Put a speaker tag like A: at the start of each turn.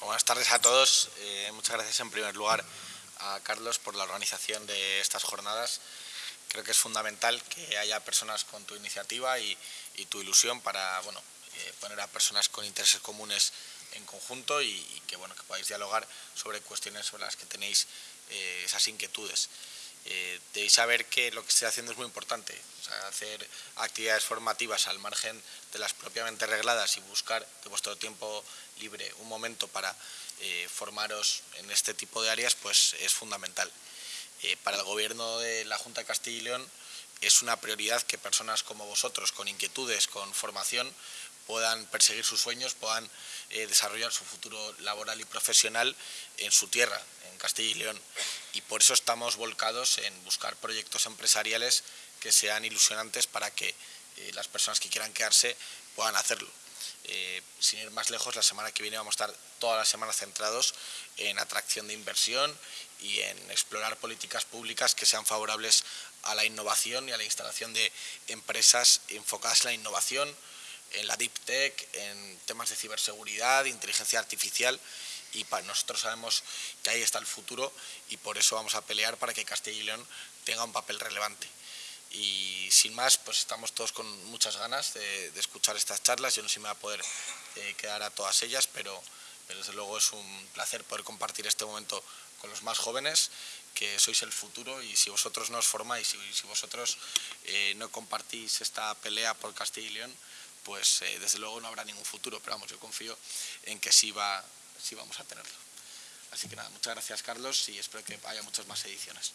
A: Buenas tardes a todos. Eh, muchas gracias en primer lugar a Carlos por la organización de estas jornadas. Creo que es fundamental que haya personas con tu iniciativa y, tu ilusión para bueno, eh, poner a personas con intereses comunes en conjunto y, que, bueno, que podáis dialogar sobre cuestiones sobre las que tenéis eh, esas inquietudes. Eh, debéis saber que lo que estoy haciendo es muy importante, hacer actividades formativas al margen de las propiamente regladas y buscar de vuestro tiempo libre un momento para eh, formaros en este tipo de áreas, pues es fundamental. Eh, para el gobierno de la Junta de Castilla y León es una prioridad que personas como vosotros, con inquietudes, con formación, puedan perseguir sus sueños, puedan desarrollar su futuro laboral y profesional en su tierra, en Castilla y León y por eso estamos volcados en buscar proyectos empresariales que sean ilusionantes para que eh, las personas que quieran quedarse puedan hacerlo. Eh, sin ir más lejos, la semana que viene vamos a estar todas las semanas centrados en atracción de inversión y en explorar políticas públicas que sean favorables a la innovación y a la instalación de empresas enfocadas en la innovación, en la deep tech, en temas de ciberseguridad, inteligencia artificial y para nosotros sabemos que ahí está el futuro y por eso vamos a pelear para que Castilla y León tenga un papel relevante. Y sin más, pues estamos todos con muchas ganas de, escuchar estas charlas. Yo no sé si me va a poder eh, quedar a todas ellas, pero, desde luego es un placer poder compartir este momento con los más jóvenes, que sois el futuro y si vosotros no os formáis y si vosotros eh, no compartís esta pelea por Castilla y León, pues eh, desde luego no habrá ningún futuro, pero vamos, yo confío en que sí va, sí vamos a tenerlo. Así que nada, muchas gracias Carlos y espero que haya muchas más ediciones.